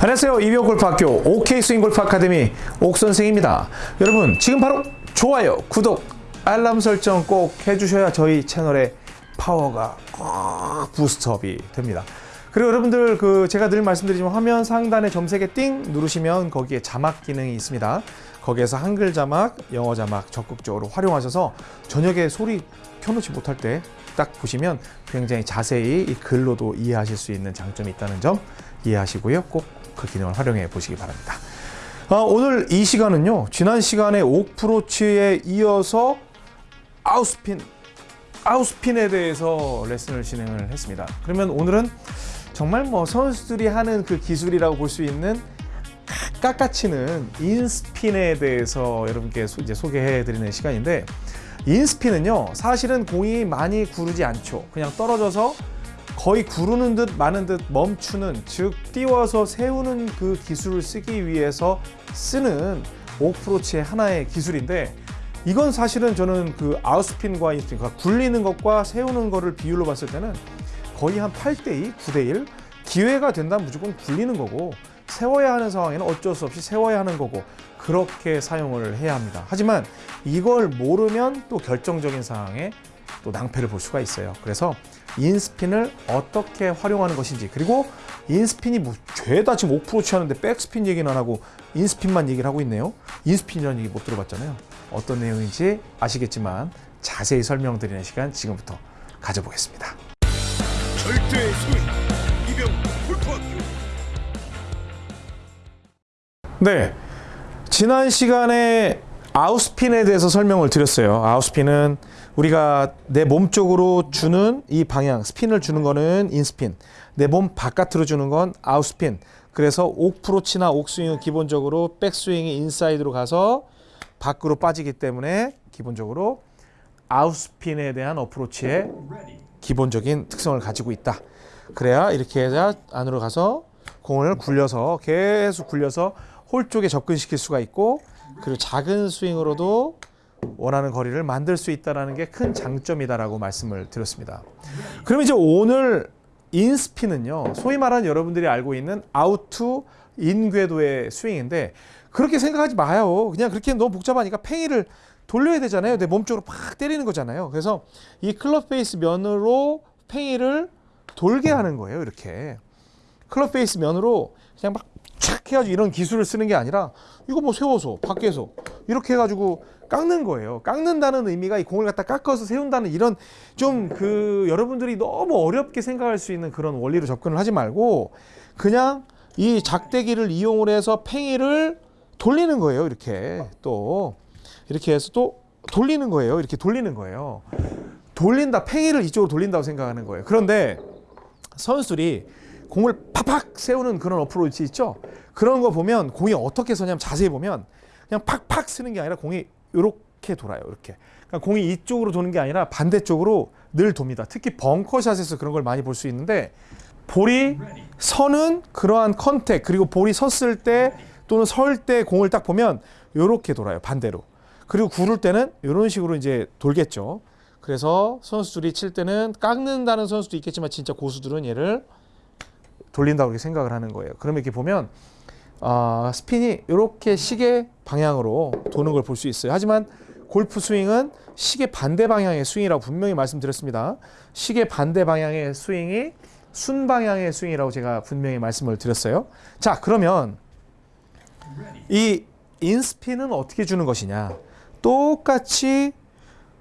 안녕하세요. 이병옥골프학교 OK 스윙골프 아카데미 옥선생입니다. 여러분 지금 바로 좋아요, 구독, 알람 설정 꼭 해주셔야 저희 채널의 파워가 꽉 boost up이 됩니다. 그리고 여러분들 그 제가 늘 말씀드리지만 화면 상단에 점 세 개 띵 누르시면 거기에 자막 기능이 있습니다. 거기에서 한글 자막, 영어 자막 적극적으로 활용하셔서 저녁에 소리 켜놓지 못할 때 딱 보시면 굉장히 자세히 이 글로도 이해하실 수 있는 장점이 있다는 점 이해하시고요. 꼭 그 기능을 활용해 보시기 바랍니다. 아, 오늘 이 시간은요. 지난 시간에 옥프로치에 이어서 아웃스핀, 아웃스핀에 대해서 레슨을 진행을 했습니다. 그러면 오늘은 정말 뭐 선수들이 하는 그 기술이라고 볼 수 있는 깎아치는 인스핀에 대해서 여러분께 소, 이제 소개해 드리는 시간인데 인스핀은요 사실은 공이 많이 구르지 않죠 그냥 떨어져서 거의 구르는 듯 마는 듯 멈추는 즉 띄워서 세우는 그 기술을 쓰기 위해서 쓰는 오프로치의 하나의 기술인데 이건 사실은 저는 그 아웃스핀과 인스핀 그러니까 굴리는 것과 세우는 거를 비율로 봤을 때는 거의 한 8대2, 9대1 기회가 된다면 무조건 굴리는 거고 세워야 하는 상황에는 어쩔 수 없이 세워야 하는 거고 그렇게 사용을 해야 합니다. 하지만 이걸 모르면 또 결정적인 상황에 또 낭패를 볼 수가 있어요. 그래서 인스핀을 어떻게 활용하는 것인지 그리고 인스핀이 뭐 죄다 지금 옥프로치 하는데 백스핀 얘기는 안 하고 인스핀만 얘기를 하고 있네요. 인스핀이라는 얘기 못 들어봤잖아요. 어떤 내용인지 아시겠지만 자세히 설명드리는 시간 지금부터 가져보겠습니다. 절대의 소위 이병 골프학교 네. 지난 시간에 outspin에 대해서 설명을 드렸어요. outspin은 우리가 내 몸 쪽으로 주는 이 방향, 스핀을 주는 거는 inspin, 내 몸 바깥으로 주는 건 outspin. 그래서 옥프로치나 옥스윙은 기본적으로 백스윙이 인사이드로 가서 밖으로 빠지기 때문에 기본적으로 outspin에 대한 어프로치의 기본적인 특성을 가지고 있다. 그래야 이렇게 해야 안으로 가서 공을 굴려서 계속 굴려서 홀 쪽에 접근시킬 수가 있고 그리고 작은 스윙으로도 원하는 거리를 만들 수 있다는 게 큰 장점이다라고 말씀을 드렸습니다. 그럼 이제 오늘 inspin은요, 소위 말하는 여러분들이 알고 있는 out to in 궤도의 스윙인데 그렇게 생각하지 마요. 그냥 그렇게 너무 복잡하니까 팽이를 돌려야 되잖아요. 내 몸쪽으로 팍 때리는 거잖아요. 그래서 이 club face 면으로 팽이를 돌게 하는 거예요. 이렇게 club face 면으로 그냥 막 착 해가지고 이런 기술을 쓰는 게 아니라 이거 뭐 세워서 밖에서 이렇게 해가지고 깎는 거예요. 깎는다는 의미가 이 공을 갖다 깎아서 세운다는 이런 좀 그 여러분들이 너무 어렵게 생각할 수 있는 그런 원리로 접근을 하지 말고 그냥 이 작대기를 이용을 해서 팽이를 돌리는 거예요. 이렇게 또 이렇게 해서 또 돌리는 거예요. 이렇게 돌리는 거예요. 돌린다 팽이를 이쪽으로 돌린다고 생각하는 거예요. 그런데 선수들이 공을 팍팍 세우는 그런 어프로치 있죠. 그런 거 보면 공이 어떻게 서냐면 자세히 보면 그냥 팍팍 쓰는 게 아니라 공이 이렇게 돌아요. 이렇게. 그러니까 공이 이쪽으로 도는 게 아니라 반대쪽으로 늘 돕니다. 특히 벙커샷에서 그런 걸 많이 볼 수 있는데 볼이 서는 그러한 contact 그리고 볼이 섰을 때 또는 설 때 공을 딱 보면 이렇게 돌아요. 반대로. 그리고 구를 때는 이런 식으로 이제 돌겠죠. 그래서 선수들이 칠 때는 깎는다는 선수도 있겠지만 진짜 고수들은 얘를 돌린다고 이렇게 생각을 하는 거예요. 그러면 이렇게 보면 어, 스핀이 이렇게 시계 방향으로 도는 걸 볼 수 있어요. 하지만 골프 스윙은 시계 반대 방향의 스윙이라고 분명히 말씀드렸습니다. 시계 반대 방향의 스윙이 순 방향의 스윙이라고 제가 분명히 말씀을 드렸어요. 자, 그러면 이 inspin은 어떻게 주는 것이냐? 똑같이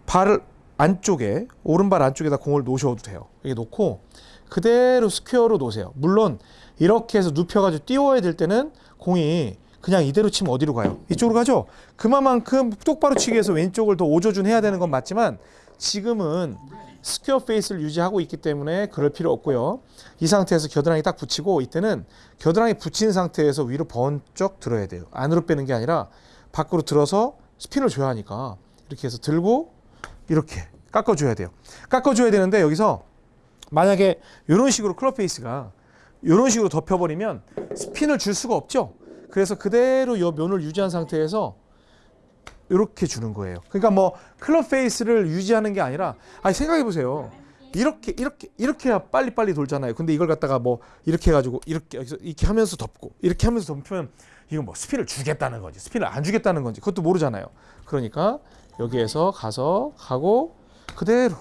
발 안쪽에 오른발 안쪽에다 공을 놓으셔도 돼요. 이렇게 놓고 그대로 square로 놓으세요. 물론 이렇게 해서 눕혀가지고 띄워야 될 때는 공이 그냥 이대로 치면 어디로 가요? 이쪽으로 가죠? 그만큼 똑바로 치기 위해서 왼쪽을 더 오조준 해야 되는 건 맞지만 지금은 square face를 유지하고 있기 때문에 그럴 필요 없고요. 이 상태에서 겨드랑이 딱 붙이고 이때는 겨드랑이 붙인 상태에서 위로 번쩍 들어야 돼요. 안으로 빼는 게 아니라 밖으로 들어서 스핀을 줘야 하니까 이렇게 해서 들고 이렇게 깎아줘야 돼요. 깎아줘야 되는데 여기서 만약에 이런 식으로 club face가 이런 식으로 덮여버리면 스핀을 줄 수가 없죠. 그래서 그대로 이 면을 유지한 상태에서 이렇게 주는 거예요. 그러니까 뭐 클럽 페이스를 유지하는 게 아니라 아니 생각해 보세요. 이렇게 이렇게 이렇게 해야 빨리빨리 돌잖아요. 근데 이걸 갖다가 뭐 이렇게 해 가지고 이렇게 여기서 이렇게 하면서 덮고 이렇게 하면서 덮으면 이건 뭐 스피를 주겠다는 건지 스피를 안 주겠다는 건지 그것도 모르잖아요. 그러니까 여기에서 가서 가고 그대로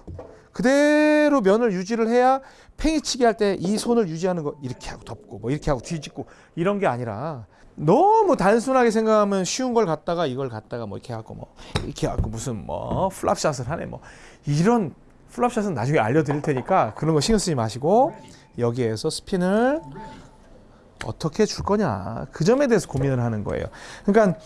그대로 면을 유지를 해야 팽이치기 할 때 이 손을 유지하는 거 이렇게 하고 덮고 뭐 이렇게 하고 뒤집고 이런 게 아니라 너무 단순하게 생각하면 쉬운 걸 갖다가 이걸 갖다가 뭐 이렇게 하고 뭐 이렇게 하고 무슨 뭐 플랍샷을 하네 뭐 이런 플랍샷은 나중에 알려드릴 테니까 그런 거 신경 쓰지 마시고 여기에서 스핀을 어떻게 줄 거냐 그 점에 대해서 고민을 하는 거예요. 그러니까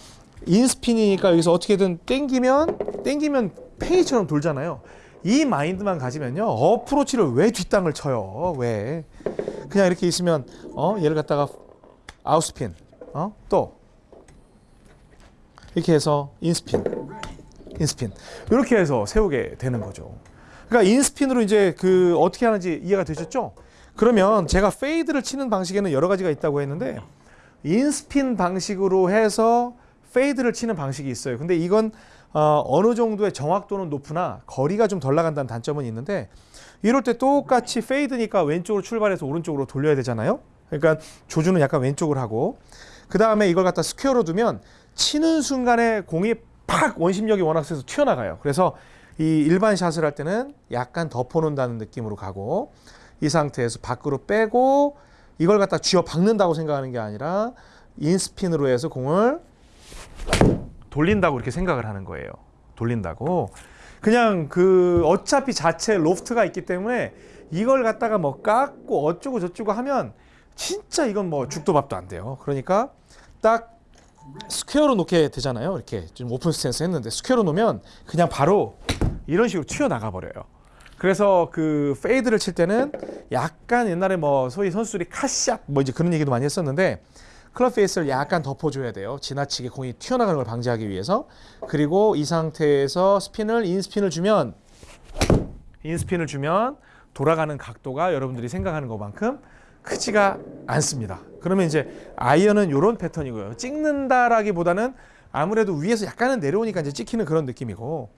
인스핀이니까 여기서 어떻게든 땡기면 땡기면 팽이처럼 돌잖아요. 이 마인드만 가지면요 어프로치를 왜 뒷땅을 쳐요? 왜 그냥 이렇게 있으면 어 얘를 갖다가 out spin 어 또 이렇게 해서 in spin in spin 이렇게 해서 세우게 되는 거죠. 그러니까 in spin으로 이제 그 어떻게 하는지 이해가 되셨죠? 그러면 제가 fade를 치는 방식에는 여러 가지가 있다고 했는데 in spin 방식으로 해서 fade를 치는 방식이 있어요. 근데 이건 어, 어느 정도의 정확도는 높으나 거리가 좀 덜 나간다는 단점은 있는데 이럴 때 똑같이 fade니까 왼쪽으로 출발해서 오른쪽으로 돌려야 되잖아요. 그러니까 조준은 약간 왼쪽으로 하고 그 다음에 이걸 갖다 square로 두면 치는 순간에 공이 팍 원심력이 워낙 세서 튀어나가요. 그래서 이 일반 샷을 할 때는 약간 덮어놓는다는 느낌으로 가고 이 상태에서 밖으로 빼고 이걸 갖다 쥐어 박는다고 생각하는 게 아니라 in spin으로 해서 공을 돌린다고 이렇게 생각을 하는 거예요. 돌린다고. 그냥 그 어차피 자체 로프트가 있기 때문에 이걸 갖다가 뭐 깎고 어쩌고 저쩌고 하면 진짜 이건 뭐 죽도 밥도 안 돼요. 그러니까 딱 square로 놓게 되잖아요. 이렇게 좀 오픈 스탠스 했는데 square로 놓으면 그냥 바로 이런 식으로 튀어나가 버려요. 그래서 그 fade를 칠 때는 약간 옛날에 뭐 소위 선수들이 카샷 뭐 이제 그런 얘기도 많이 했었는데 클럽 페이스를 약간 덮어줘야 돼요. 지나치게 공이 튀어나가는 걸 방지하기 위해서. 그리고 이 상태에서 스핀을 인스핀을 주면 인스핀을 주면 돌아가는 각도가 여러분들이 생각하는 것만큼 크지가 않습니다. 그러면 이제 아이언은 이런 패턴이고요. 찍는다라기보다는 아무래도 위에서 약간은 내려오니까 이제 찍히는 그런 느낌이고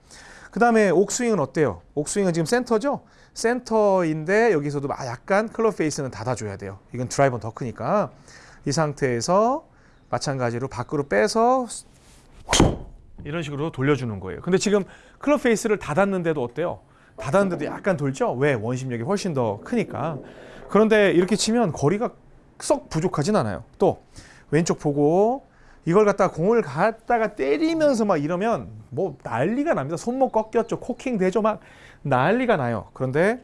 그 다음에 옥스윙은 어때요? 옥스윙은 지금 센터죠? 센터인데 여기서도 아, 약간 클럽 페이스는 닫아줘야 돼요. 이건 드라이버는 더 크니까 이 상태에서 마찬가지로 밖으로 빼서 이런 식으로 돌려주는 거예요. 근데 지금 클럽 페이스를 닫았는데도 어때요? 닫았는데도 약간 돌죠? 왜? 원심력이 훨씬 더 크니까. 그런데 이렇게 치면 거리가 썩 부족하진 않아요. 또 왼쪽 보고 이걸 갖다가 공을 갖다가 때리면서 막 이러면 뭐 난리가 납니다. 손목 꺾였죠. 코킹 되죠. 막 난리가 나요. 그런데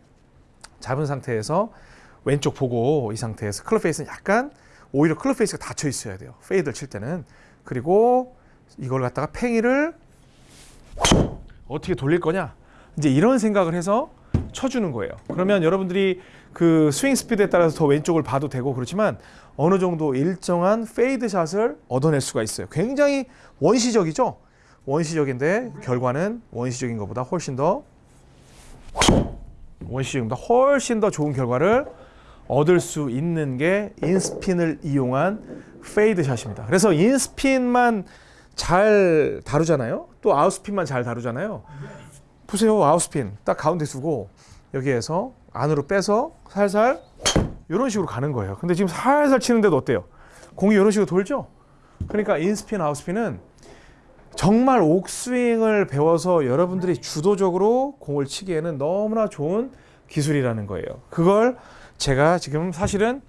잡은 상태에서 왼쪽 보고 이 상태에서 클럽 페이스는 약간 오히려 클럽 페이스가 닫혀 있어야 돼요. fade를 칠 때는. 그리고 이걸 갖다가 팽이를 어떻게 돌릴 거냐? 이제 이런 생각을 해서 쳐주는 거예요. 그러면 여러분들이 그 스윙 스피드에 따라서 더 왼쪽을 봐도 되고 그렇지만 어느 정도 일정한 fade 샷을 얻어낼 수가 있어요. 굉장히 원시적이죠? 원시적인데 결과는 원시적인 것보다 훨씬 더 원시적인 것보다 훨씬 더 좋은 결과를 얻을 수 있는 게 in spin을 이용한 fade 샷입니다. 그래서 in spin만 잘 다루잖아요. 또 out spin만 잘 다루잖아요. 보세요. out spin 딱 가운데 두고 여기에서 안으로 빼서 살살 이런 식으로 가는 거예요. 근데 지금 살살 치는데도 어때요? 공이 이런 식으로 돌죠? 그러니까 in spin, out spin은 정말 옥스윙을 배워서 여러분들이 주도적으로 공을 치기에는 너무나 좋은 기술이라는 거예요. 그걸 제가 지금 사실은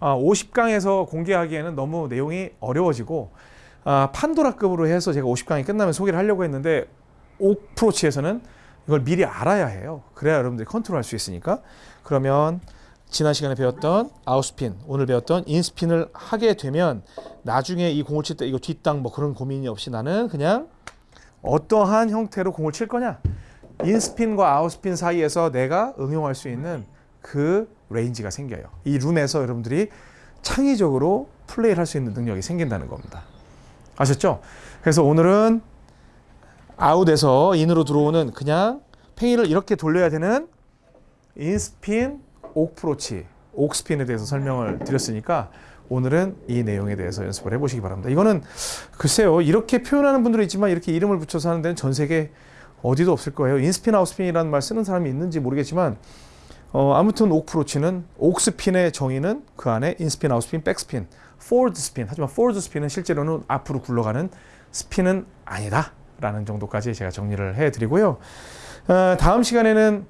50강에서 공개하기에는 너무 내용이 어려워지고 아, 판도라급으로 해서 제가 50강이 끝나면 소개를 하려고 했는데 오프로치에서는 이걸 미리 알아야 해요. 그래야 여러분들이 컨트롤할 수 있으니까. 그러면 지난 시간에 배웠던 아웃스핀, 오늘 배웠던 인스핀을 하게 되면 나중에 이 공을 칠 때 이거 뒷땅 뭐 그런 고민이 없이 나는 그냥 어떠한 형태로 공을 칠 거냐. in spin과 out spin 사이에서 내가 응용할 수 있는 그 range가 생겨요. 이 room에서 여러분들이 창의적으로 플레이를 할 수 있는 능력이 생긴다는 겁니다. 아셨죠? 그래서 오늘은 아웃에서 인으로 들어오는 그냥 팽이를 이렇게 돌려야 되는 in spin, 옥프로치, 옥스핀에 대해서 설명을 드렸으니까 오늘은 이 내용에 대해서 연습을 해보시기 바랍니다. 이거는 글쎄요 이렇게 표현하는 분들이 있지만 이렇게 이름을 붙여서 하는 데는 전 세계 어디도 없을 거예요. in spin out spin이라는 말 쓰는 사람이 있는지 모르겠지만 어, 아무튼 옥프로치는 옥스핀의 정의는 그 안에 in spin, out spin, 백스핀, forward spin. 하지만 forward spin은 실제로는 앞으로 굴러가는 스핀은 아니다 라는 정도까지 제가 정리를 해드리고요. 어, 다음 시간에는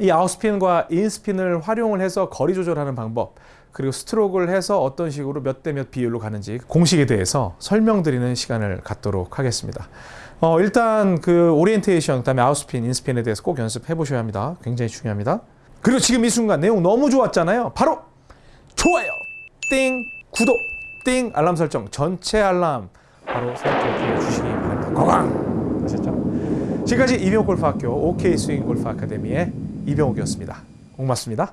이 아웃스핀과 인스핀을 활용을 해서 거리 조절하는 방법 그리고 스트로크를 해서 어떤 식으로 몇 대 몇 비율로 가는지 공식에 대해서 설명드리는 시간을 갖도록 하겠습니다. 어, 일단 그 오리엔테이션 그다음에 out spin, in spin에 대해서 꼭 연습해 보셔야 합니다. 굉장히 중요합니다. 그리고 지금 이 순간 내용 너무 좋았잖아요. 바로 좋아요, 띵, 구독, 띵, 알람 설정, 전체 알람 바로 설정해 주시기 바랍니다. 고강 아셨죠? 지금까지 이병옥 골프학교 OK 스윙 골프 아카데미의 이병옥이었습니다. 고맙습니다.